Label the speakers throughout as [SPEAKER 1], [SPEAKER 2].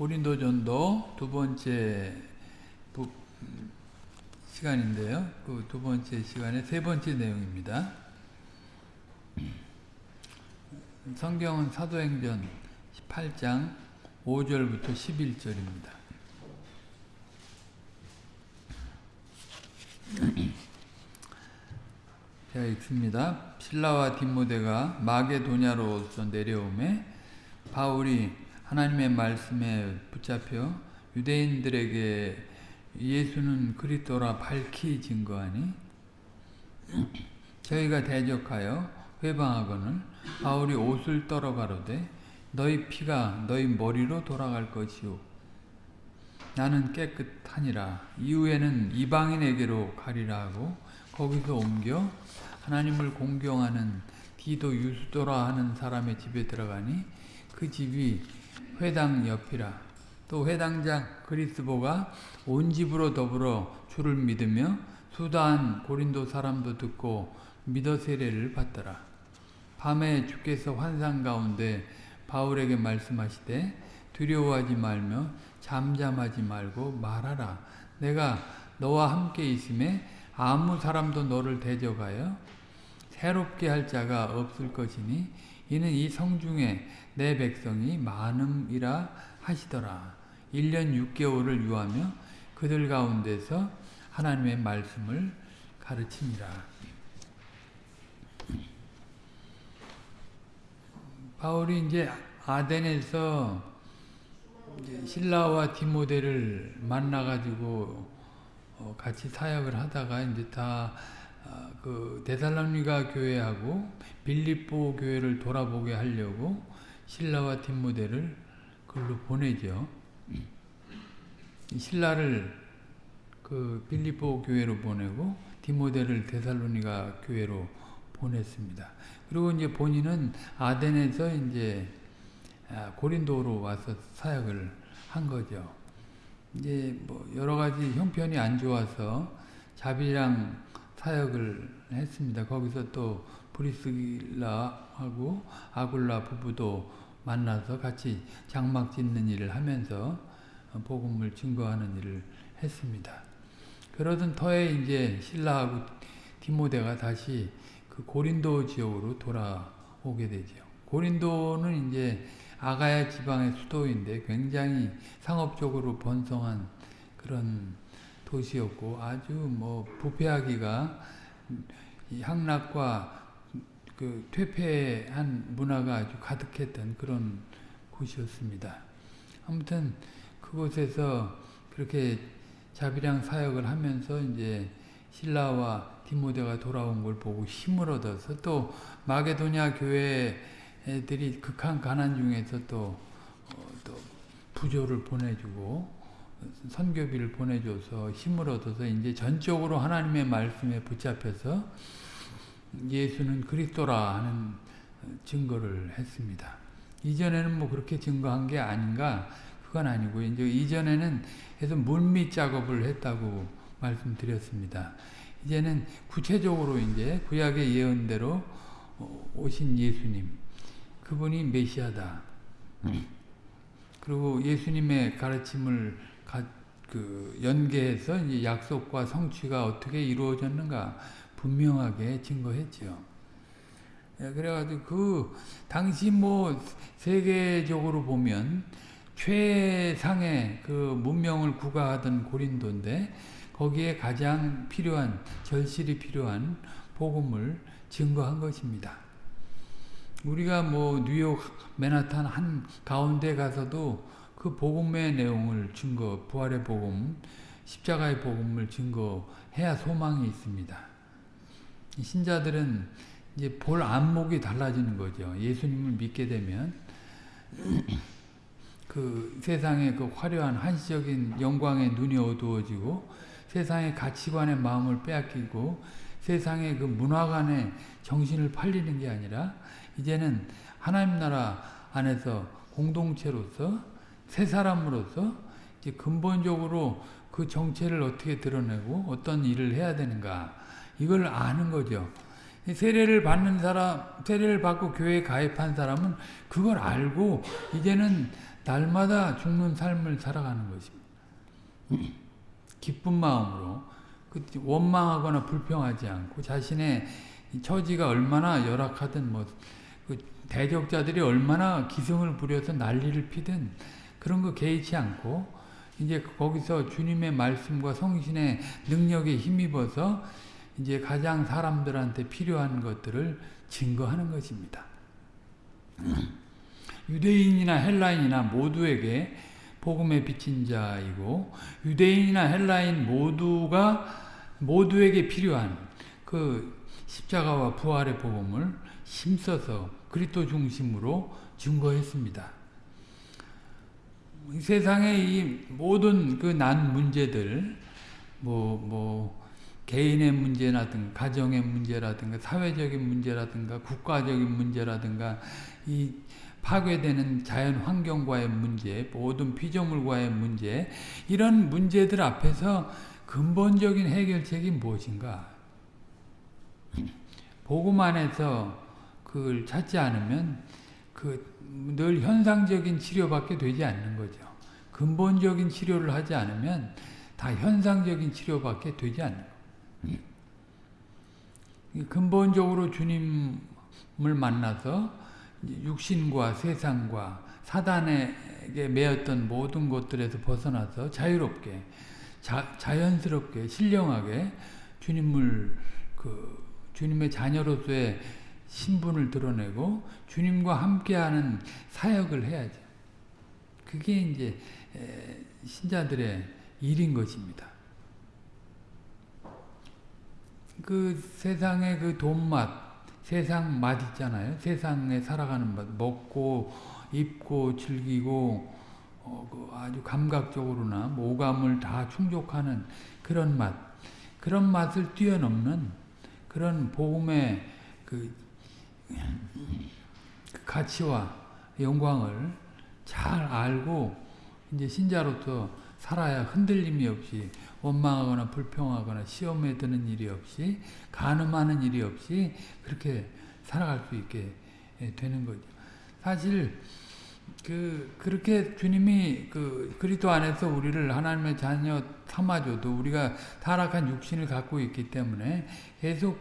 [SPEAKER 1] 고린도전도 두 번째 부, 시간인데요. 그 두 번째 시간의 세 번째 내용입니다. 성경은 사도행전 18장 5절부터 11절입니다. 제가 읽습니다. 신라와 디모데가 마게도냐로서 내려오매 바울이 하나님의 말씀에 붙잡혀 유대인들에게 예수는 그리스도라 밝히 증거하니 저희가 대적하여 회방하거늘 바울이 옷을 떨어 가로되 너희 피가 너희 머리로 돌아갈 것이요 나는 깨끗하니라. 이후에는 이방인에게로 가리라 하고 거기서 옮겨 하나님을 공경하는 디도 유수도라 하는 사람의 집에 들어가니 그 집이 회당 옆이라 또 회당장 그리스보가 온 집으로 더불어 주를 믿으며 수다한 고린도 사람도 듣고 믿어 세례를 받더라. 밤에 주께서 환상 가운데 바울에게 말씀하시되 두려워하지 말며 잠잠하지 말고 말하라. 내가 너와 함께 있음에 아무 사람도 너를 대적하여 새롭게 할 자가 없을 것이니 이는 이 성중에 내 백성이 많음이라 하시더라. 1년 6개월을 유하며 그들 가운데서 하나님의 말씀을 가르치니라. 바울이 이제 아덴에서 이제 신라와 디모데를 만나가지고 같이 사역을 하다가 이제 다 그 데살로니가 교회하고 빌립보 교회를 돌아보게 하려고 신라와 디모데를 그걸로 보내죠. 신라를 그 빌립보 교회로 보내고 디모데를 데살로니가 교회로 보냈습니다. 그리고 이제 본인은 아덴에서 이제 고린도로 와서 사역을 한 거죠. 이제 뭐 여러 가지 형편이 안 좋아서 자비랑 사역을 했습니다. 거기서 또 브리스길라하고 아굴라 부부도 만나서 같이 장막 짓는 일을 하면서 복음을 증거하는 일을 했습니다. 그러던 터에 이제 신라하고 디모데가 다시 그 고린도 지역으로 돌아오게 되죠. 고린도는 이제 아가야 지방의 수도인데 굉장히 상업적으로 번성한 그런 도시였고 아주 뭐 부패하기가 향락과 그 퇴폐한 문화가 아주 가득했던 그런 곳이었습니다. 아무튼 그곳에서 그렇게 자비량 사역을 하면서 이제 신라와 디모데가 돌아온 걸 보고 힘을 얻어서 또 마게도냐 교회들이 극한 가난 중에서 또, 어, 또 부조를 보내주고 선교비를 보내줘서 힘을 얻어서 이제 전적으로 하나님의 말씀에 붙잡혀서 예수는 그리스도라 하는 증거를 했습니다. 이전에는 뭐 그렇게 증거한 게 아닌가 그건 아니고 이제 이전에는 해서 물밑 작업을 했다고 말씀드렸습니다. 이제는 구체적으로 이제 구약의 예언대로 오신 예수님 그분이 메시아다. 그리고 예수님의 가르침을 가, 그 연계해서 이제 약속과 성취가 어떻게 이루어졌는가 분명하게 증거했죠. 예, 그래가지고 그 당시 뭐 세계적으로 보면 최상의 그 문명을 구가하던 고린도인데 거기에 가장 필요한 절실히 필요한 복음을 증거한 것입니다. 우리가 뭐 뉴욕 맨하탄 한 가운데 가서도 그 복음의 내용을 증거, 부활의 복음, 십자가의 복음을 증거해야 소망이 있습니다. 신자들은 이제 볼 안목이 달라지는 거죠. 예수님을 믿게 되면 그 세상의 그 화려한 한시적인 영광의 눈이 어두워지고 세상의 가치관의 마음을 빼앗기고 세상의 그 문화관에 정신을 팔리는 게 아니라 이제는 하나님 나라 안에서 공동체로서 새 사람으로서 이제 근본적으로 그 정체를 어떻게 드러내고 어떤 일을 해야 되는가 이걸 아는 거죠. 세례를 받는 사람, 세례를 받고 교회에 가입한 사람은 그걸 알고 이제는 날마다 죽는 삶을 살아가는 것입니다. 기쁜 마음으로 그 원망하거나 불평하지 않고 자신의 처지가 얼마나 열악하든 뭐그 대적자들이 얼마나 기승을 부려서 난리를 피든 그런 거 개의치 않고 이제 거기서 주님의 말씀과 성신의 능력에 힘입어서 이제 가장 사람들한테 필요한 것들을 증거하는 것입니다. 유대인이나 헬라인이나 모두에게 복음에 비친 자이고 유대인이나 헬라인 모두가 모두에게 필요한 그 십자가와 부활의 복음을 힘써서 그리스도 중심으로 증거했습니다. 세상의 이 모든 그 난 문제들 뭐뭐 개인의 문제라든가 가정의 문제라든가 사회적인 문제라든가 국가적인 문제라든가 이 파괴되는 자연 환경과의 문제, 모든 피조물과의 문제, 이런 문제들 앞에서 근본적인 해결책이 무엇인가? 복음 안에서 그걸 찾지 않으면 그 늘 현상적인 치료밖에 되지 않는 거죠. 근본적인 치료를 하지 않으면 다 현상적인 치료밖에 되지 않는 거예요. 근본적으로 주님을 만나서 육신과 세상과 사단에게 매였던 모든 것들에서 벗어나서 자유롭게 자, 자연스럽게 신령하게 주님을 그 주님의 자녀로서의 신분을 드러내고 주님과 함께하는 사역을 해야죠. 그게 이제 신자들의 일인 것입니다. 그 세상의 그 돈맛 세상 맛 있잖아요. 세상에 살아가는 맛. 먹고, 입고, 즐기고, 어, 그 아주 감각적으로나 모감을 다 충족하는 그런 맛. 그런 맛을 뛰어넘는 그런 복음의 그, 그 가치와 영광을 잘 알고 이제 신자로서 살아야 흔들림이 없이 원망하거나 불평하거나 시험에 드는 일이 없이 가늠하는 일이 없이 그렇게 살아갈 수 있게 되는 거죠. 사실 그 그렇게 주님이 그 그리스도 안에서 우리를 하나님의 자녀 삼아줘도 우리가 타락한 육신을 갖고 있기 때문에 계속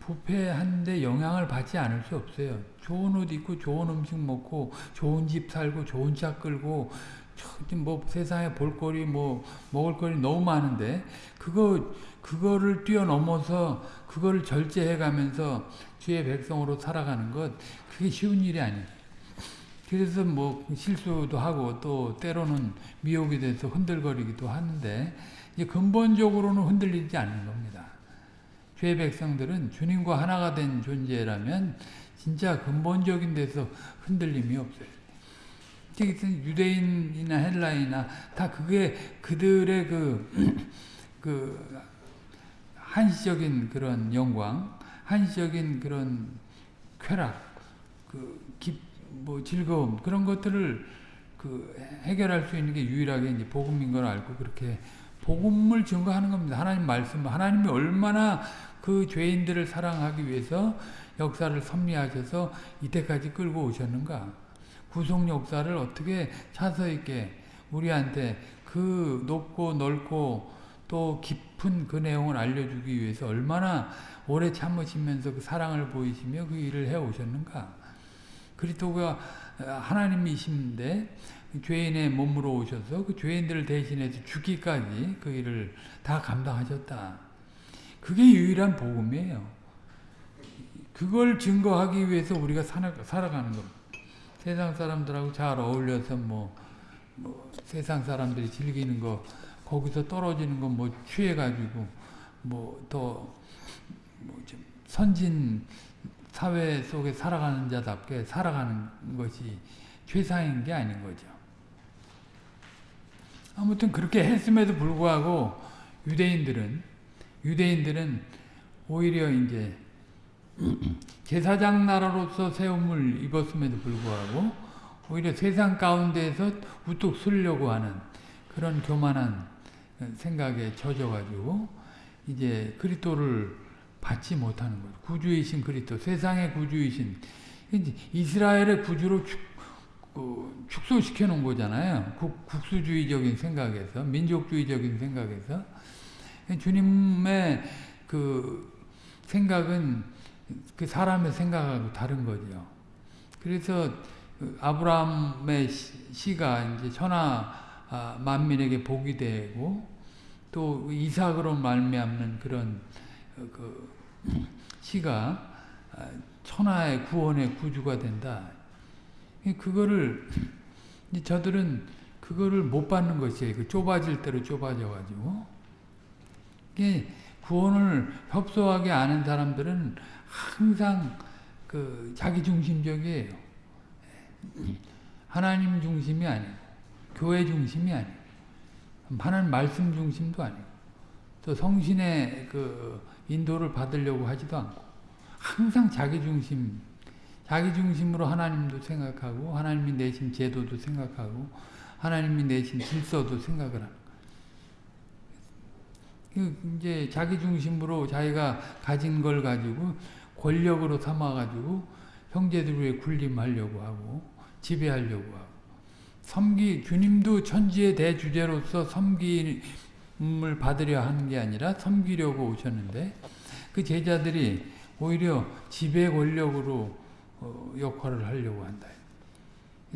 [SPEAKER 1] 부패한데 영향을 받지 않을 수 없어요. 좋은 옷 입고 좋은 음식 먹고 좋은 집 살고 좋은 차 끌고 뭐 세상에 볼거리 뭐 먹을거리 너무 많은데 그거 그거를 뛰어넘어서 그거를 절제해 가면서 주의 백성으로 살아가는 것 그게 쉬운 일이 아니에요. 그래서 뭐 실수도 하고 또 때로는 미혹이 돼서 흔들거리기도 하는데 이제 근본적으로는 흔들리지 않는 겁니다. 주의 백성들은 주님과 하나가 된 존재라면 진짜 근본적인 데서 흔들림이 없어요. 유대인이나 헬라이나 다 그게 그들의 그, 그 한시적인 그런 영광, 한시적인 그런 쾌락, 그 기, 뭐 즐거움 그런 것들을 그 해결할 수 있는 게 유일하게 이제 복음인 걸 알고 그렇게 복음을 증거하는 겁니다. 하나님 말씀, 하나님이 얼마나 그 죄인들을 사랑하기 위해서 역사를 섭리하셔서 이때까지 끌고 오셨는가. 구속 역사를 어떻게 차서 있게 우리한테 그 높고 넓고 또 깊은 그 내용을 알려주기 위해서 얼마나 오래 참으시면서 그 사랑을 보이시며 그 일을 해 오셨는가. 그리스도가 하나님이신데 죄인의 몸으로 오셔서 그 죄인들을 대신해서 죽기까지 그 일을 다 감당하셨다. 그게 유일한 복음이에요. 그걸 증거하기 위해서 우리가 살아가는 겁니다. 세상 사람들하고 잘 어울려서 뭐, 뭐 세상 사람들이 즐기는 거 거기서 떨어지는 거뭐 취해가지고 뭐더 뭐 선진 사회 속에 살아가는 자답게 살아가는 것이 최상인 게 아닌 거죠. 아무튼 그렇게 했음에도 불구하고 유대인들은 유대인들은 오히려 이제 제사장 나라로서 세움을 입었음에도 불구하고 오히려 세상 가운데에서 우뚝 서려고 하는 그런 교만한 생각에 젖어가지고 이제 그리스도를 받지 못하는 거예요. 구주이신 그리스도, 세상의 구주이신 이스라엘의 구주로 그 축소시켜 놓은 거잖아요. 국, 국수주의적인 생각에서 민족주의적인 생각에서 주님의 그 생각은 그 사람의 생각하고 다른 거죠. 그래서 그 아브라함의 시가 이제 천하 아, 만민에게 복이 되고 또 이삭으로 말미암는 그런 어, 그 시가 아, 천하의 구원의 구주가 된다. 그거를 저들은 그거를 못 받는 것이에요. 그 좁아질 대로 좁아져 가지고 구원을 협소하게 아는 사람들은 항상 그 자기 중심적이에요. 하나님 중심이 아니고 교회 중심이 아니고 하나님 말씀 중심도 아니고 또 성신의 그 인도를 받으려고 하지도 않고 항상 자기 중심 자기 중심으로 하나님도 생각하고 하나님이 내신 제도도 생각하고 하나님이 내신 질서도 생각을 그 이제 자기 중심으로 자기가 가진 걸 가지고 권력으로 삼아가지고 형제들 위에 군림하려고 하고 지배하려고 하고 섬기 주님도 천지의 대주제로서 섬김을 받으려 하는 게 아니라 섬기려고 오셨는데 그 제자들이 오히려 지배 권력으로 어, 역할을 하려고 한다.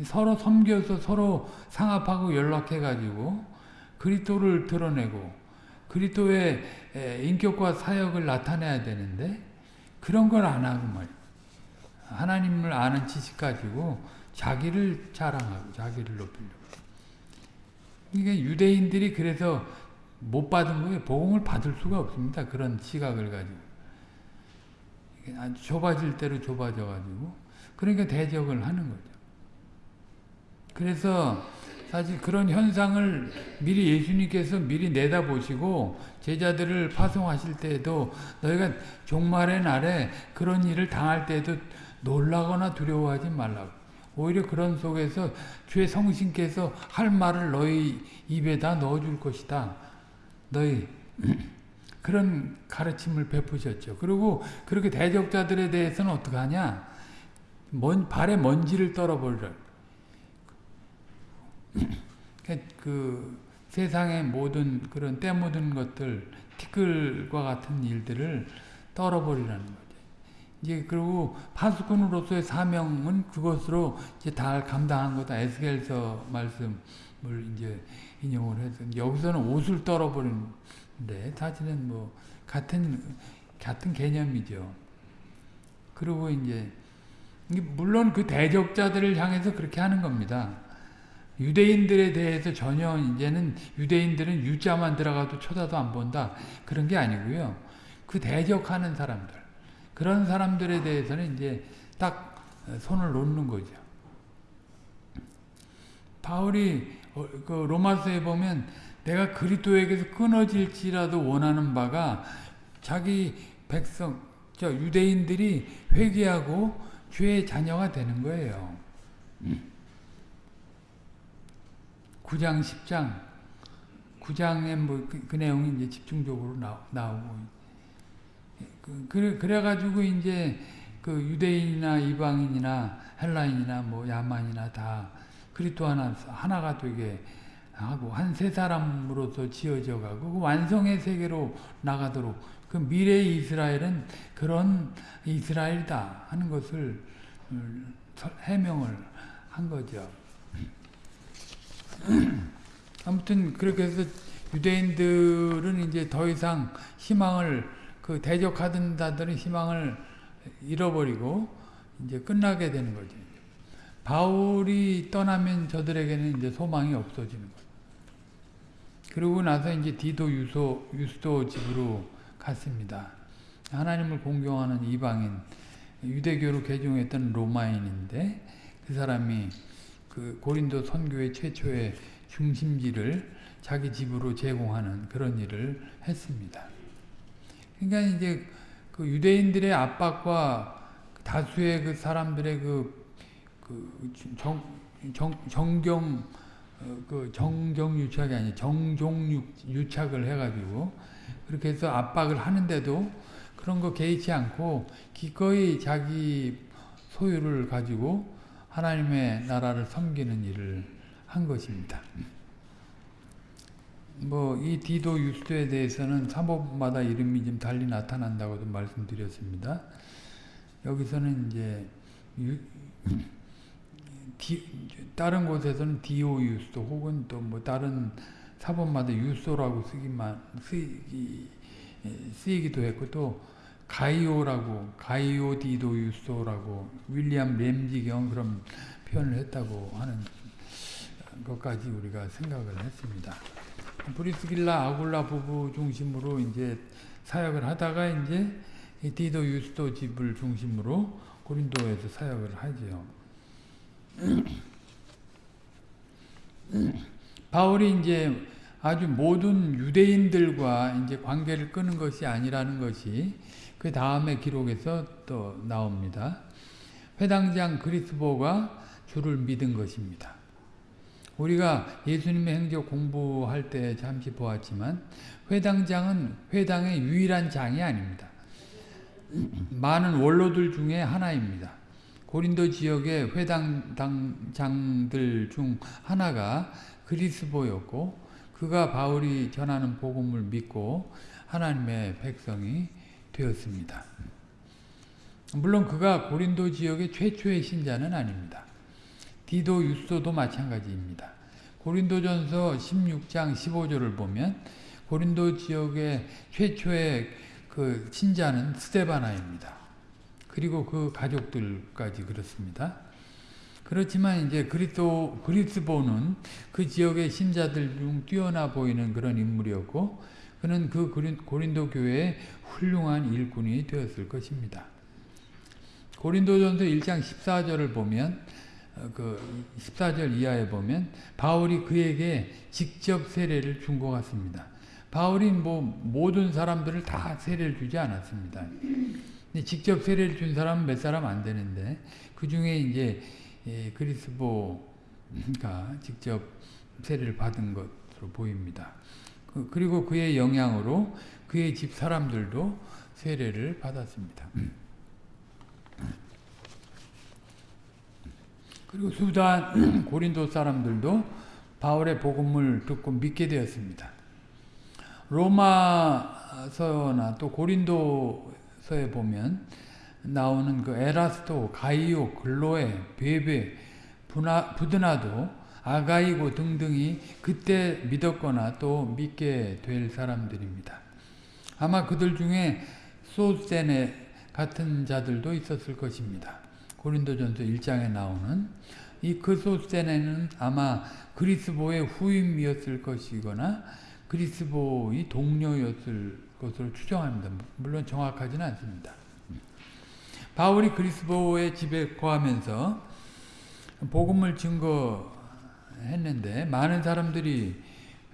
[SPEAKER 1] 서로 섬겨서 서로 상합하고 연락해가지고 그리스도를 드러내고 그리스도의 인격과 사역을 나타내야 되는데 그런 걸 안 하고 말 하나님을 아는 지식 가지고 자기를 자랑하고 자기를 높이려고. 이게 유대인들이 그래서 못 받은 거예요. 복음을 받을 수가 없습니다. 그런 시각을 가지고. 아주 좁아질 대로 좁아져 가지고. 그러니까 대적을 하는 거죠. 그래서 사실 그런 현상을 미리 예수님께서 미리 내다보시고 제자들을 파송하실 때에도 너희가 종말의 날에 그런 일을 당할 때에도 놀라거나 두려워하지 말라고. 오히려 그런 속에서 주의 성신께서 할 말을 너희 입에다 넣어줄 것이다. 너희 그런 가르침을 베푸셨죠. 그리고 그렇게 대적자들에 대해서는 어떻게 하냐? 먼, 발에 먼지를 떨어버리라. 그 세상의 모든 그런 때 묻은 것들, 티끌과 같은 일들을 떨어버리라는 거죠. 이제 그리고 파수꾼으로서의 사명은 그것으로 이제 다 감당한 거다. 에스겔서 말씀을 이제 인용을 해서 여기서는 옷을 떨어버리는데 사실은 뭐 같은 같은 개념이죠. 그리고 이제 물론 그 대적자들을 향해서 그렇게 하는 겁니다. 유대인들에 대해서 전혀 이제는 유대인들은 유자만 들어가도 쳐다도 안 본다. 그런 게 아니고요. 그 대적하는 사람들. 그런 사람들에 대해서는 이제 딱 손을 놓는 거죠. 바울이 어, 그 로마서에 보면 내가 그리스도에게서 끊어질지라도 원하는 바가 자기 백성, 저 유대인들이 회개하고 주의 자녀가 되는 거예요. 9장, 10장, 9장의 뭐 그, 그 내용이 이제 집중적으로 나, 나오고. 그, 그래, 그래 가지고 이제 그 유대인이나 이방인이나 헬라인이나 뭐 야만이나 다 그리스도 하나, 하나가 되게 하고 한 세 사람으로서 지어져 가고 그 완성의 세계로 나가도록 그 미래의 이스라엘은 그런 이스라엘이다 하는 것을 음, 해명을 한 거죠. 아무튼 그렇게 해서 유대인들은 이제 더 이상 희망을 그 대적하던 자들은 희망을 잃어버리고 이제 끝나게 되는 거죠. 바울이 떠나면 저들에게는 이제 소망이 없어지는 거죠. 그러고 나서 이제 디도 유소 유스도 집으로 갔습니다. 하나님을 공경하는 이방인 유대교로 개종했던 로마인인데 그 사람이 그 고린도 선교의 최초의 중심지를 자기 집으로 제공하는 그런 일을 했습니다. 그러니까 이제 그 유대인들의 압박과 다수의 그 사람들의 그, 그 정, 정, 정경 어, 그 정경 유착이 아니 정종 유착을 해가지고 그렇게 해서 압박을 하는데도 그런 거 개의치 않고 기꺼이 자기 소유를 가지고 하나님의 나라를 섬기는 일을 한 것입니다. 뭐 이 디도 유스에 대해서는 사법마다 이름이 좀 달리 나타난다고도 말씀드렸습니다. 여기서는 이제 유, 디, 다른 곳에서는 디오 유스도 혹은 또 뭐 다른 사본마다 유소라고 쓰기만 쓰기 쓰이기도 했고 또 가이오라고 가이오 디도 유소라고 윌리엄 램지경 그런 표현을 했다고 하는 것까지 우리가 생각을 했습니다. 브리스길라 아굴라 부부 중심으로 이제 사역을 하다가 이제 디도 유스도 집을 중심으로 고린도에서 사역을 하지요. 바울이 이제 아주 모든 유대인들과 이제 관계를 끄는 것이 아니라는 것이 그 다음에 기록에서 또 나옵니다. 회당장 그리스보가 주를 믿은 것입니다. 우리가 예수님의 행적 공부할 때 잠시 보았지만 회당장은 회당의 유일한 장이 아닙니다. 많은 원로들 중에 하나입니다. 고린도 지역의 회당장들 중 하나가 그리스보였고 그가 바울이 전하는 복음을 믿고 하나님의 백성이 되었습니다. 물론 그가 고린도 지역의 최초의 신자는 아닙니다. 디도 유스도 마찬가지입니다. 고린도전서 16장 15절을 보면 고린도 지역의 최초의 그 신자는 스테바나입니다. 그리고 그 가족들까지 그렇습니다. 그렇지만 이제 그리스도 그리스보는 그 지역의 신자들 중 뛰어나 보이는 그런 인물이었고 그는 그 고린도 교회의 훌륭한 일꾼이 되었을 것입니다. 고린도전서 1장 14절을 보면 그 14절 이하에 보면 바울이 그에게 직접 세례를 준 것 같습니다. 바울이 뭐 모든 사람들을 다 세례를 주지 않았습니다. 직접 세례를 준 사람은 몇 사람 안 되는데 그 중에 이제 그리스보가 직접 세례를 받은 것으로 보입니다. 그, 그리고 그의 영향으로 그의 집 사람들도 세례를 받았습니다. 그리고 수단 고린도 사람들도 바울의 복음을 듣고 믿게 되었습니다. 로마서나 또 고린도서에 보면 나오는 그 에라스토, 가이오, 글로에, 베베, 부드나도, 아가이고 등등이 그때 믿었거나 또 믿게 될 사람들입니다. 아마 그들 중에 소세네 같은 자들도 있었을 것입니다. 고린도전서 1장에 나오는 이 그소세네는 아마 그리스보의 후임이었을 것이거나 그리스보의 동료였을 것으로 추정합니다. 물론 정확하지는 않습니다. 바울이 그리스보의 집에 거하면서 복음을 증거 했는데 많은 사람들이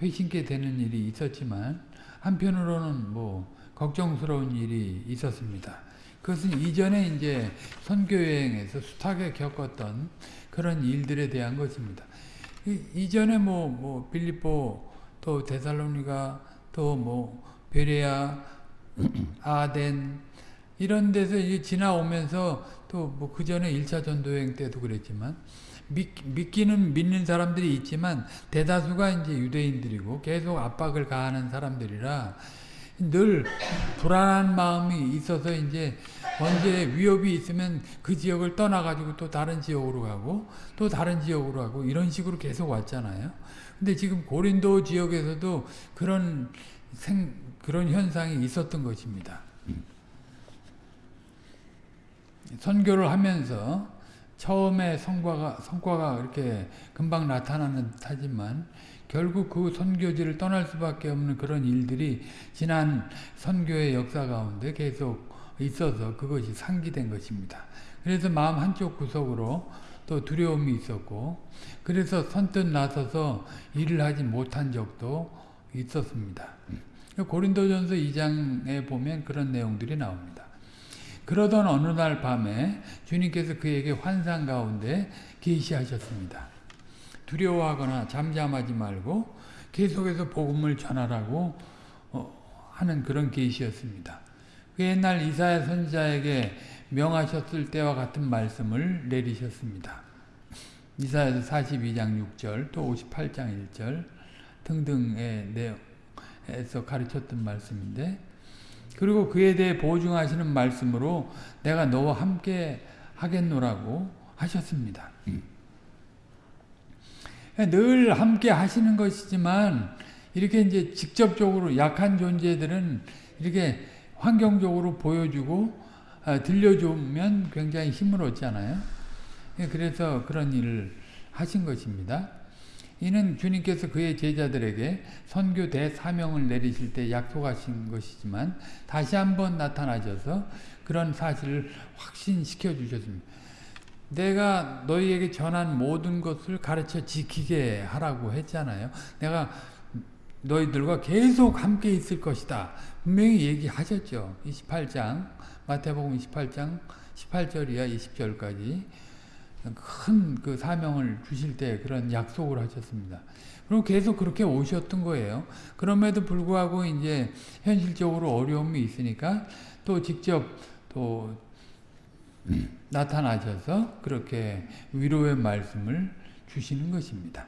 [SPEAKER 1] 회심케 되는 일이 있었지만 한편으로는 뭐 걱정스러운 일이 있었습니다. 그것은 이전에 이제 선교 여행에서 숱하게 겪었던 그런 일들에 대한 것입니다. 이, 전에 뭐, 뭐, 빌립보, 또 데살로니가, 또 뭐, 베레아, 아덴, 이런 데서 이제 지나오면서 또 뭐 그 전에 1차 전도여행 때도 그랬지만 믿, 믿 기는 믿는 사람들이 있지만 대다수가 이제 유대인들이고 계속 압박을 가하는 사람들이라 늘 불안한 마음이 있어서 이제 언제 위협이 있으면 그 지역을 떠나가지고 또 다른 지역으로 가고 또 다른 지역으로 가고 이런 식으로 계속 왔잖아요. 근데 지금 고린도 지역에서도 그런 생, 그런 현상이 있었던 것입니다. 선교를 하면서 처음에 성과가, 성과가 이렇게 금방 나타나는 듯하지만 결국 그 선교지를 떠날 수밖에 없는 그런 일들이 지난 선교의 역사 가운데 계속 있어서 그것이 상기된 것입니다. 그래서 마음 한쪽 구석으로 또 두려움이 있었고 그래서 선뜻 나서서 일을 하지 못한 적도 있었습니다. 고린도전서 2장에 보면 그런 내용들이 나옵니다. 그러던 어느 날 밤에 주님께서 그에게 환상 가운데 계시하셨습니다. 두려워하거나 잠잠하지 말고 계속해서 복음을 전하라고 어, 하는 그런 계시였습니다. 그 옛날 이사야 선지자에게 명하셨을 때와 같은 말씀을 내리셨습니다. 이사야서 42장 6절 또 58장 1절 등등의 내용에서 가르쳤던 말씀인데 그리고 그에 대해 보증하시는 말씀으로 내가 너와 함께 하겠노라고 하셨습니다. 늘 함께 하시는 것이지만 이렇게 이제 직접적으로 약한 존재들은 이렇게 환경적으로 보여주고 들려주면 굉장히 힘을 얻잖아요. 그래서 그런 일을 하신 것입니다. 이는 주님께서 그의 제자들에게 선교 대사명을 내리실 때 약속하신 것이지만 다시 한번 나타나셔서 그런 사실을 확신시켜 주셨습니다. 내가 너희에게 전한 모든 것을 가르쳐 지키게 하라고 했잖아요. 내가 너희들과 계속 함께 있을 것이다. 분명히 얘기하셨죠. 28장 마태복음 28장 18절이야 20절까지 큰 그 사명을 주실 때 그런 약속을 하셨습니다. 그리고 계속 그렇게 오셨던 거예요. 그럼에도 불구하고 이제 현실적으로 어려움이 있으니까 또 직접 또 나타나셔서 그렇게 위로의 말씀을 주시는 것입니다.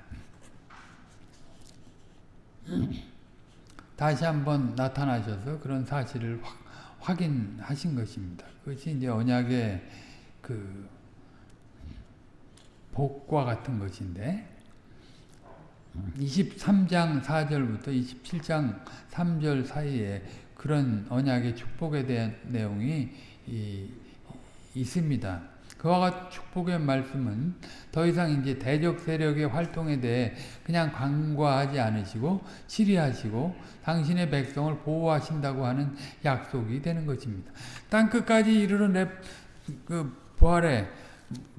[SPEAKER 1] 다시 한번 나타나셔서 그런 사실을 확, 확인하신 것입니다. 그것이 이제 언약의 그 복과 같은 것인데 23장 4절부터 27장 3절 사이에 그런 언약의 축복에 대한 내용이 이, 있습니다. 그와 같은 축복의 말씀은 더 이상 이제 대적 세력의 활동에 대해 그냥 간과하지 않으시고 치리하시고 당신의 백성을 보호하신다고 하는 약속이 되는 것입니다. 땅 끝까지 이르러 그 부활의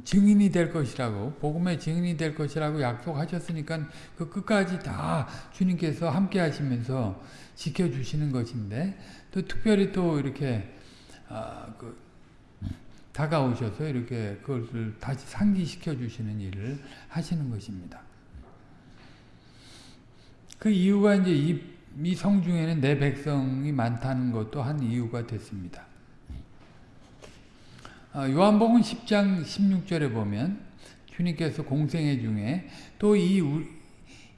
[SPEAKER 1] 증인이 될 것이라고 복음의 증인이 될 것이라고 약속하셨으니까 그 끝까지 다 주님께서 함께 하시면서 지켜주시는 것인데 또 특별히 또 이렇게 아, 그 다가오셔서 이렇게 그것을 다시 상기시켜 주시는 일을 하시는 것입니다. 그 이유가 이제 이, 이 성중에는 내 백성이 많다는 것도 한 이유가 됐습니다. 요한복음 10장 16절에 보면 주님께서 공생애 중에 또 이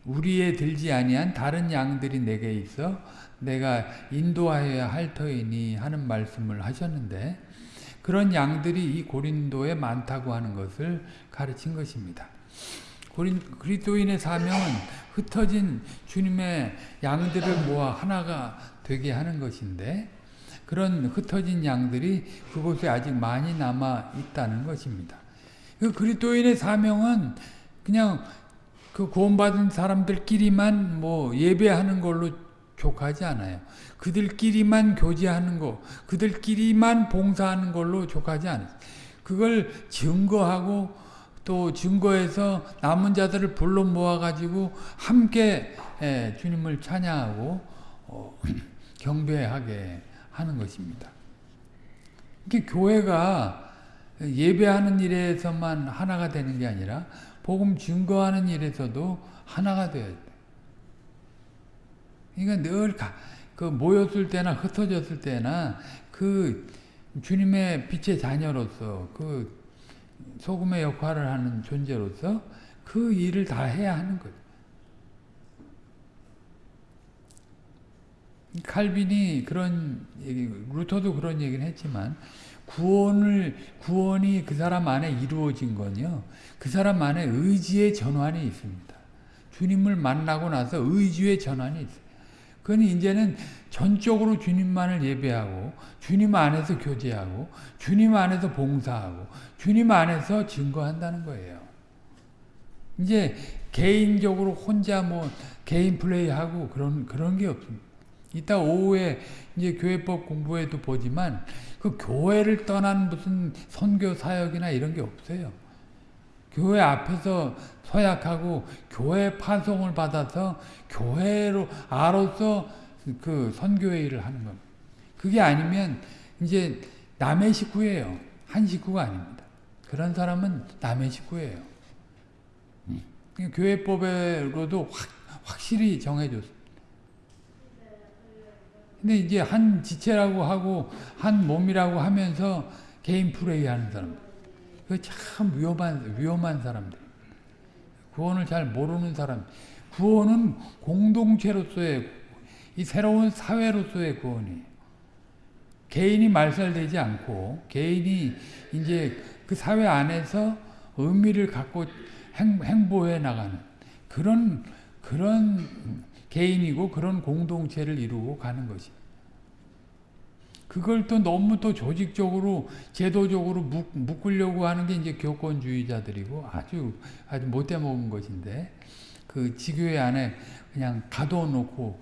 [SPEAKER 1] 우리에 들지 아니한 다른 양들이 내게 있어 내가 인도하여야 할 터이니 하는 말씀을 하셨는데 그런 양들이 이 고린도에 많다고 하는 것을 가르친 것입니다. 고린, 그리스도인의 사명은 흩어진 주님의 양들을 모아 하나가 되게 하는 것인데 그런 흩어진 양들이 그곳에 아직 많이 남아 있다는 것입니다. 그 그리스도인의 사명은 그냥 그 구원받은 사람들끼리만 뭐 예배하는 걸로 족하지 않아요. 그들끼리만 교제하는 거, 그들끼리만 봉사하는 걸로 족하지 않아요. 그걸 증거하고 또 증거해서 남은 자들을 불러 모아가지고 함께 예, 주님을 찬양하고 어, 경배하게 하는 것입니다. 이게 교회가 예배하는 일에서만 하나가 되는 게 아니라 복음 증거하는 일에서도 하나가 되어야 돼. 그러니까 늘그 모였을 때나 흩어졌을 때나 그 주님의 빛의 자녀로서 그 소금의 역할을 하는 존재로서 그 일을 다 해야 하는 거죠. 칼빈이 그런 얘기, 루터도 그런 얘기를 했지만 구원을 구원이 그 사람 안에 이루어진 건요. 그 사람 안에 의지의 전환이 있습니다. 주님을 만나고 나서 의지의 전환이 있어요. 그건 이제는 전적으로 주님만을 예배하고 주님 안에서 교제하고 주님 안에서 봉사하고 주님 안에서 증거한다는 거예요. 이제 개인적으로 혼자 뭐 개인 플레이하고 그런 그런 게 없습니다. 이따 오후에 이제 교회법 공부에도 보지만 그 교회를 떠난 무슨 선교 사역이나 이런 게 없어요. 교회 앞에서 서약하고 교회 파송을 받아서 교회로 아로서 그 선교회 일을 하는 겁니다. 그게 아니면 이제 남의 식구예요. 한 식구가 아닙니다. 그런 사람은 남의 식구예요. 음. 교회법으로도 확, 확실히 정해줬어요. 근데 이제 한 지체라고 하고 한 몸이라고 하면서 개인 플레이 하는 사람들. 그참 위험한, 위험한 사람들. 구원을 잘 모르는 사람. 구원은 공동체로서의 이 새로운 사회로서의 구원이 개인이 말살되지 않고 개인이 이제 그 사회 안에서 의미를 갖고 행, 행보해 나가는 그런 그런 개인이고 그런 공동체를 이루고 가는 것이. 그걸 또 너무 또 조직적으로 제도적으로 묶, 묶으려고 하는 게 이제 교권주의자들이고 아주 아주 못돼 먹은 것인데 그 지교회 안에 그냥 가둬놓고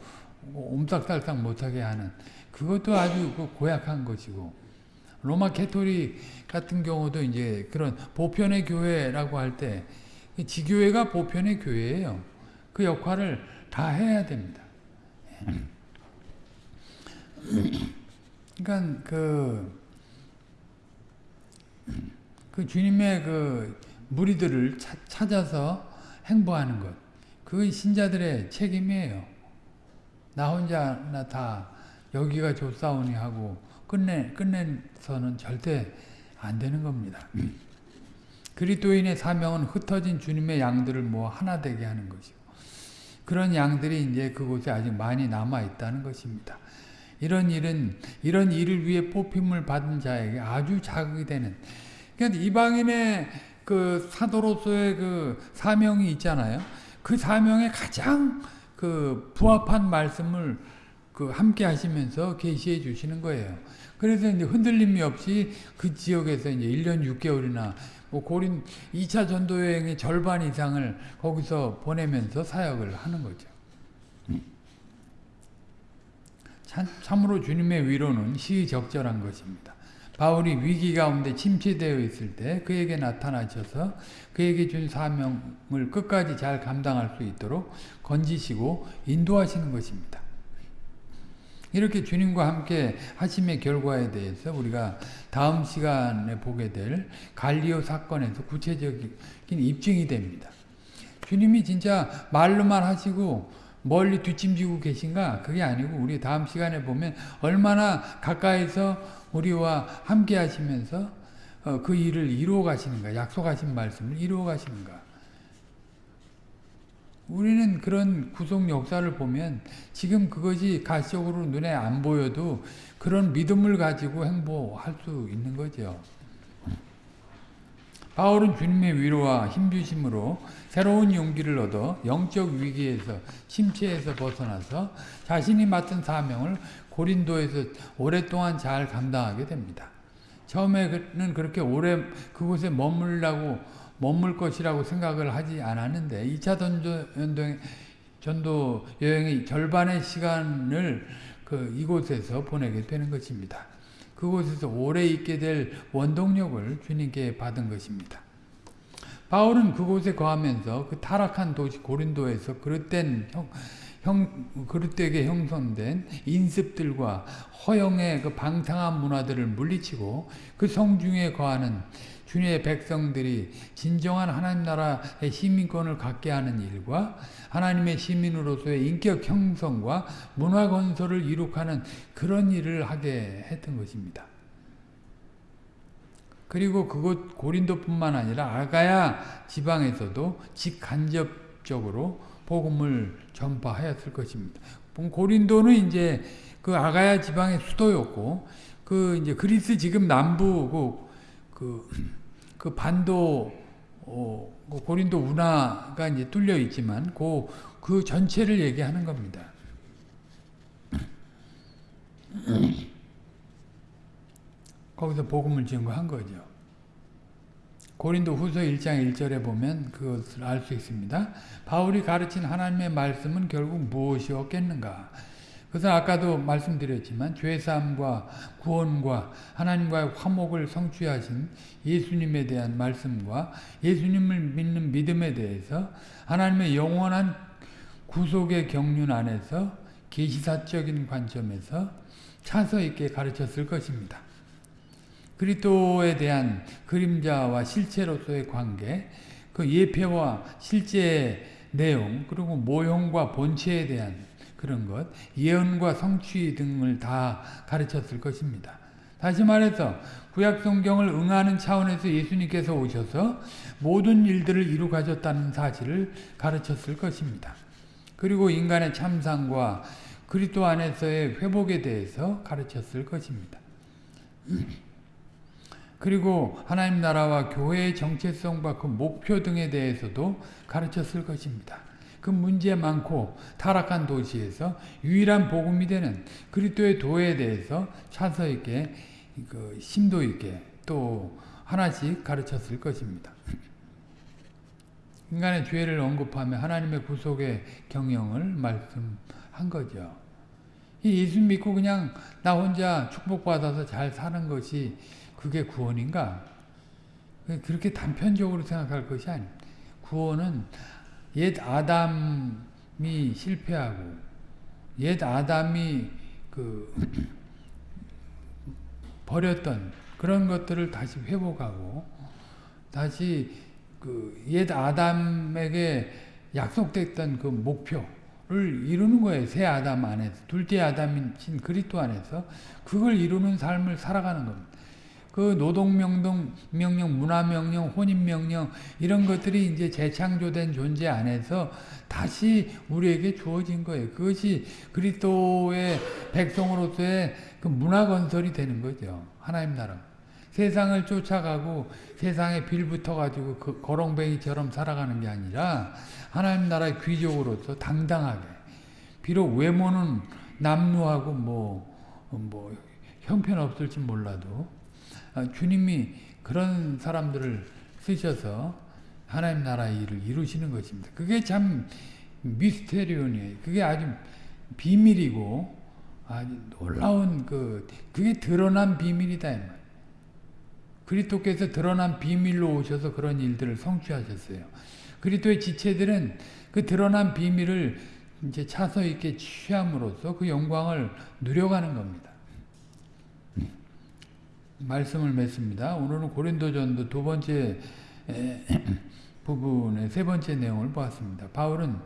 [SPEAKER 1] 옴싹달싹 못하게 하는 그것도 아주 그 고약한 것이고 로마 캐토릭 같은 경우도 이제 그런 보편의 교회라고 할 때 지교회가 보편의 교회예요. 그 역할을 다 해야 됩니다. 그러니까 그, 그 주님의 그 무리들을 차, 찾아서 행보하는 것. 그건 신자들의 책임이에요. 나 혼자나 다 여기가 좋사오니 하고 끝내, 끝내서는 절대 안 되는 겁니다. 그리스도인의 사명은 흩어진 주님의 양들을 모아 하나 되게 하는 것이고 그런 양들이 이제 그곳에 아직 많이 남아 있다는 것입니다. 이런 일은 이런 일을 위해 뽑힘을 받은 자에게 아주 자극이 되는 그러니까 이방인의 그 사도로서의 그 사명이 있잖아요. 그 사명에 가장 그 부합한 말씀을 그 함께 하시면서 계시해 주시는 거예요. 그래서 이제 흔들림이 없이 그 지역에서 이제 1년 6개월이나 뭐 고린 2차 전도 여행의 절반 이상을 거기서 보내면서 사역을 하는 거죠. 참, 참으로 주님의 위로는 시적절한 것입니다. 바울이 위기 가운데 침체되어 있을 때 그에게 나타나셔서 그에게 준 사명을 끝까지 잘 감당할 수 있도록 건지시고 인도하시는 것입니다. 이렇게 주님과 함께 하심의 결과에 대해서 우리가 다음 시간에 보게 될 갈리오 사건에서 구체적인 입증이 됩니다. 주님이 진짜 말로만 하시고 멀리 뒷짐지고 계신가? 그게 아니고 우리 다음 시간에 보면 얼마나 가까이서 우리와 함께 하시면서 그 일을 이루어 가시는가? 약속하신 말씀을 이루어 가시는가? 우리는 그런 구속 역사를 보면 지금 그것이 가시적으로 눈에 안 보여도 그런 믿음을 가지고 행보할 수 있는 거죠. 바울은 주님의 위로와 힘주심으로 새로운 용기를 얻어 영적 위기에서 침체에서 벗어나서 자신이 맡은 사명을 고린도에서 오랫동안 잘 감당하게 됩니다. 처음에는 그렇게 오래 그곳에 머물라고 머물 것이라고 생각을 하지 않았는데 2차 전도, 전도 여행의 절반의 시간을 그 이곳에서 보내게 되는 것입니다. 그곳에서 오래 있게 될 원동력을 주님께 받은 것입니다. 바울은 그곳에 거하면서 그 타락한 도시 고린도에서 그릇된 형, 형, 그릇되게 형성된 인습들과 허영의 그 방탕한 문화들을 물리치고 그 성중에 거하는 주님의 백성들이 진정한 하나님 나라의 시민권을 갖게 하는 일과 하나님의 시민으로서의 인격 형성과 문화 건설을 이룩하는 그런 일을 하게 했던 것입니다. 그리고 그곳 고린도뿐만 아니라 아가야 지방에서도 직간접적으로 복음을 전파하였을 것입니다. 고린도는 이제 그 아가야 지방의 수도였고 그 이제 그리스 지금 남부 그, 그 반도 어, 그 고린도 운하가 이제 뚫려 있지만 그, 그 전체를 얘기하는 겁니다. 거기서 복음을 증거한 거죠. 고린도 후서 1장 1절에 보면 그것을 알 수 있습니다. 바울이 가르친 하나님의 말씀은 결국 무엇이었겠는가? 그것은 아까도 말씀드렸지만 죄 사함과 구원과 하나님과의 화목을 성취하신 예수님에 대한 말씀과 예수님을 믿는 믿음에 대해서 하나님의 영원한 구속의 경륜 안에서 계시사적인 관점에서 차서 있게 가르쳤을 것입니다. 그리스도에 대한 그림자와 실체로서의 관계, 그 예표와 실제의 내용, 그리고 모형과 본체에 대한 그런 것, 예언과 성취 등을 다 가르쳤을 것입니다. 다시 말해서 구약 성경을 응하는 차원에서 예수님께서 오셔서 모든 일들을 이루 가졌다는 사실을 가르쳤을 것입니다. 그리고 인간의 참상과 그리스도 안에서의 회복에 대해서 가르쳤을 것입니다. 그리고 하나님 나라와 교회의 정체성과 그 목표 등에 대해서도 가르쳤을 것입니다. 그 문제 많고 타락한 도시에서 유일한 복음이 되는 그리스도의 도에 대해서 차서 있게 그 심도 있게 또 하나씩 가르쳤을 것입니다. 인간의 죄를 언급하며 하나님의 구속의 경영을 말씀한 거죠. 이 예수 믿고 그냥 나 혼자 축복받아서 잘 사는 것이 그게 구원인가? 그렇게 단편적으로 생각할 것이 아닙니다. 구원은 옛 아담이 실패하고 옛 아담이 그 버렸던 그런 것들을 다시 회복하고 다시 그 옛 아담에게 약속됐던 그 목표를 이루는 거예요. 새 아담 안에서 둘째 아담인 그리스도 안에서 그걸 이루는 삶을 살아가는 겁니다. 그 노동명령, 명령, 문화명령, 혼인명령 이런 것들이 이제 재창조된 존재 안에서 다시 우리에게 주어진 거예요. 그것이 그리스도의 백성으로서의 그 문화 건설이 되는 거죠. 하나님 나라. 세상을 쫓아가고 세상에 빌붙어 가지고 그 거렁뱅이처럼 살아가는 게 아니라 하나님 나라의 귀족으로서 당당하게 비록 외모는 남루하고 뭐, 뭐 형편없을지 몰라도 아, 주님이 그런 사람들을 쓰셔서 하나님 나라의 일을 이루시는 것입니다. 그게 참 미스테리온이에요. 그게 아주 비밀이고 아주 놀라운 그 그게 드러난 비밀이다. 그리스도께서 드러난 비밀로 오셔서 그런 일들을 성취하셨어요. 그리스도의 지체들은 그 드러난 비밀을 이제 차서 있게 취함으로써 그 영광을 누려가는 겁니다. 말씀을 맺습니다. 오늘은 고린도전도 두 번째 부분의 세 번째 내용을 보았습니다. 바울은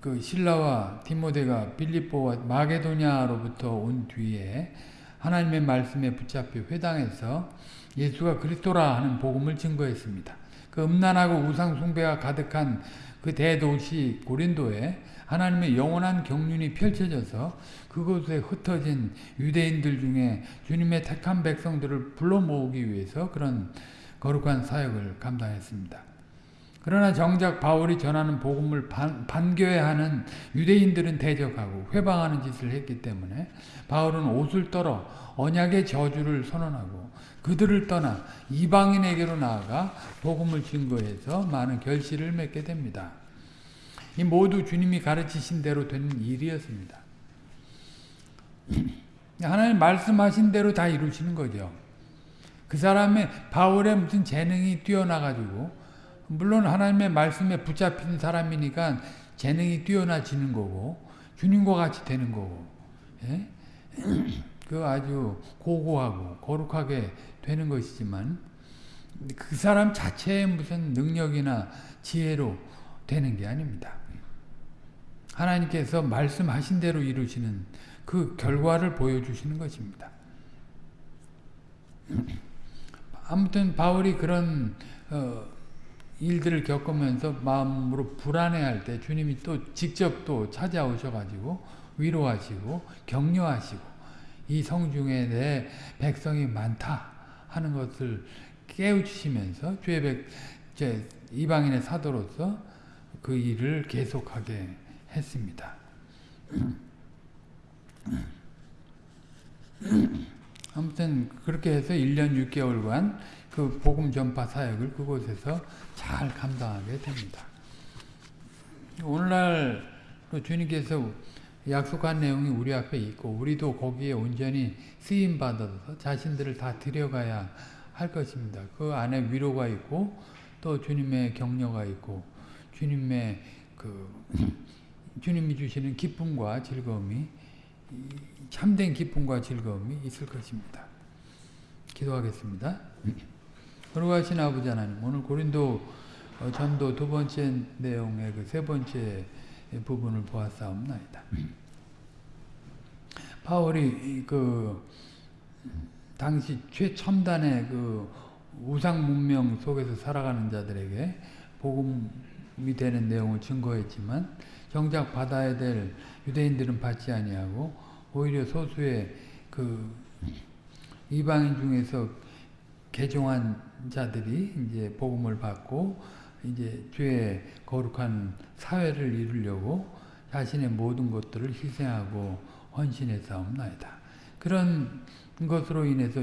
[SPEAKER 1] 그 신라와 디모데가 빌립보와 마게도냐로부터 온 뒤에 하나님의 말씀에 붙잡혀 회당에서 예수가 그리스도라 하는 복음을 증거했습니다. 그 음란하고 우상 숭배가 가득한 그 대도시 고린도에 하나님의 영원한 경륜이 펼쳐져서 그곳에 흩어진 유대인들 중에 주님의 택한 백성들을 불러 모으기 위해서 그런 거룩한 사역을 감당했습니다. 그러나 정작 바울이 전하는 복음을 반, 반겨야 하는 유대인들은 대적하고 회방하는 짓을 했기 때문에 바울은 옷을 떨어 언약의 저주를 선언하고 그들을 떠나 이방인에게로 나아가 복음을 증거해서 많은 결실을 맺게 됩니다. 이 모두 주님이 가르치신 대로 된 일이었습니다. 하나님 말씀하신 대로 다 이루시는 거죠. 그 사람의 바울의 무슨 재능이 뛰어나가지고 물론 하나님의 말씀에 붙잡힌 사람이니까 재능이 뛰어나지는 거고 주님과 같이 되는 거고 예? 그 아주 고고하고 거룩하게 되는 것이지만 그 사람 자체의 무슨 능력이나 지혜로 되는 게 아닙니다. 하나님께서 말씀하신 대로 이루시는 그 결과를 보여주시는 것입니다. 아무튼 바울이 그런 어, 일들을 겪으면서 마음으로 불안해할 때 주님이 또 직접 또 찾아오셔가지고 위로하시고 격려하시고 이 성중에 내 백성이 많다 하는 것을 깨우치시면서 주의 백, 이방인의 사도로서 그 일을 계속하게 했습니다. 아무튼 그렇게 해서 1년 6개월간 그 복음 전파 사역을 그곳에서 잘 감당하게 됩니다. 오늘날 주님께서 약속한 내용이 우리 앞에 있고 우리도 거기에 온전히 쓰임 받아서 자신들을 다 들여가야 할 것입니다. 그 안에 위로가 있고 또 주님의 격려가 있고 주님의 그 주님이 주시는 기쁨과 즐거움이 참된 기쁨과 즐거움이 있을 것입니다. 기도하겠습니다. 거룩하신 아버지 하나님 오늘 고린도 어, 전도 두 번째 내용의 그 세 번째 부분을 보았사옵나이다. 바울이 그 당시 최첨단의 그 우상 문명 속에서 살아가는 자들에게 복음이 되는 내용을 증거했지만 정작 받아야 될 유대인들은 받지 아니하고 오히려 소수의 그 이방인 중에서 개종한 자들이 이제 복음을 받고 이제 죄의 거룩한 사회를 이루려고 자신의 모든 것들을 희생하고 헌신해 싸움나이다. 그런 것으로 인해서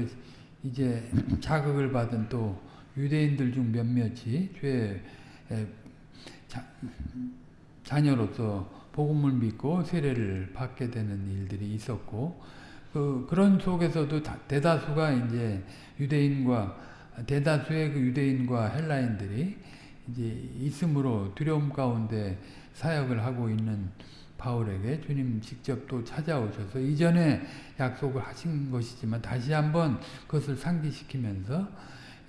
[SPEAKER 1] 이제 자극을 받은 또 유대인들 중 몇몇이 죄의 자, 자녀로서 복음을 믿고 세례를 받게 되는 일들이 있었고 그 그런 속에서도 대다수가 이제 유대인과 대다수의 그 유대인과 헬라인들이 이제 있으므로 두려움 가운데 사역을 하고 있는 바울에게 주님 직접 또 찾아오셔서 이전에 약속을 하신 것이지만 다시 한번 그것을 상기시키면서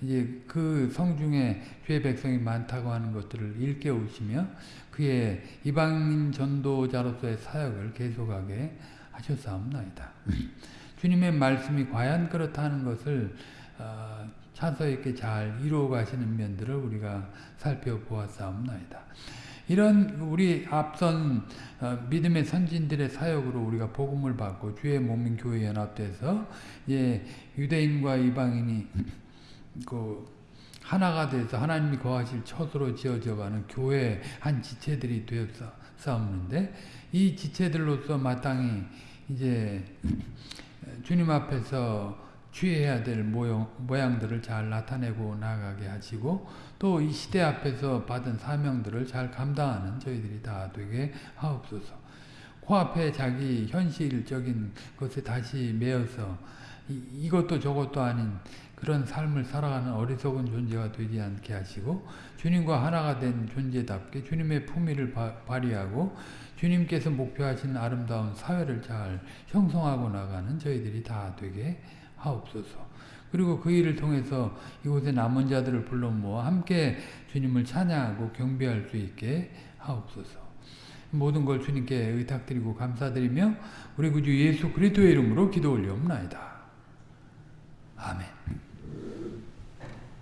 [SPEAKER 1] 이제 그 성 중에 죄 백성이 많다고 하는 것들을 일깨우시며 그의 이방인 전도자로서의 사역을 계속하게 하셨사옵나이다. 주님의 말씀이 과연 그렇다는 것을 어, 차서 있게 잘 이루어 가시는 면들을 우리가 살펴보았사옵나이다. 이런 우리 앞선 어, 믿음의 선진들의 사역으로 우리가 복음을 받고 주의 몸인 교회 연합돼서 예, 유대인과 이방인이 그 하나가 돼서 하나님이 거하실 처소로 지어져가는 교회 한 지체들이 되어서 싸우는데 이 지체들로서 마땅히 이제 주님 앞에서 취해야 될 모양, 모양들을 잘 나타내고 나가게 하시고 또 이 시대 앞에서 받은 사명들을 잘 감당하는 저희들이 다 되게 하옵소서. 코앞에 자기 현실적인 것에 다시 매여서 이, 이것도 저것도 아닌 그런 삶을 살아가는 어리석은 존재가 되지 않게 하시고 주님과 하나가 된 존재답게 주님의 품위를 바, 발휘하고 주님께서 목표하신 아름다운 사회를 잘 형성하고 나가는 저희들이 다 되게 하옵소서. 그리고 그 일을 통해서 이곳에 남은 자들을 불러 모아 함께 주님을 찬양하고 경배할 수 있게 하옵소서. 모든 걸 주님께 의탁드리고 감사드리며 우리 구주 예수 그리스도의 이름으로 기도 올리옵나이다. 아멘.